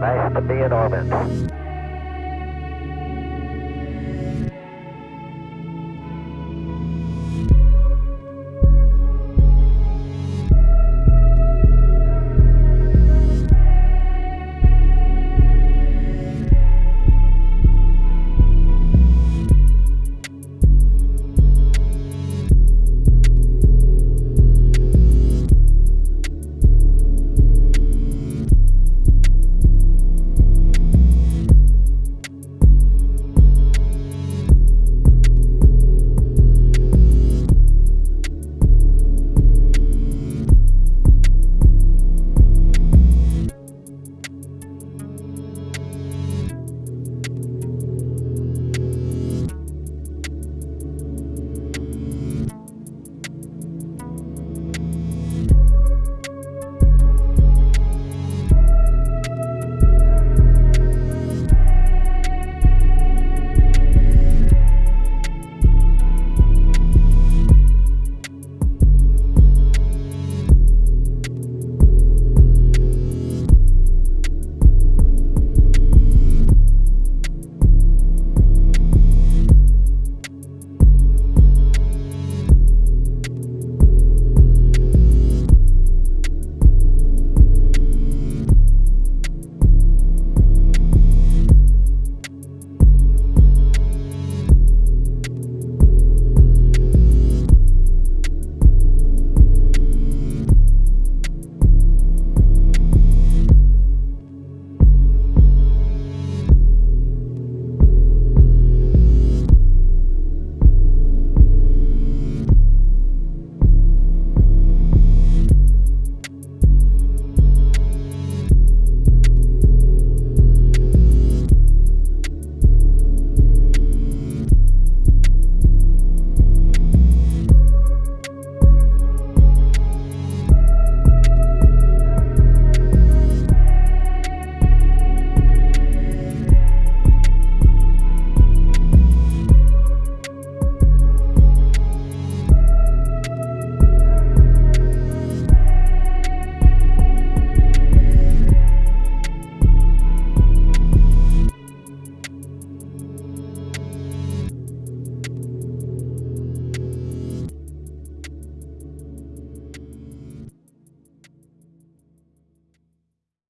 Nice to be in orbit.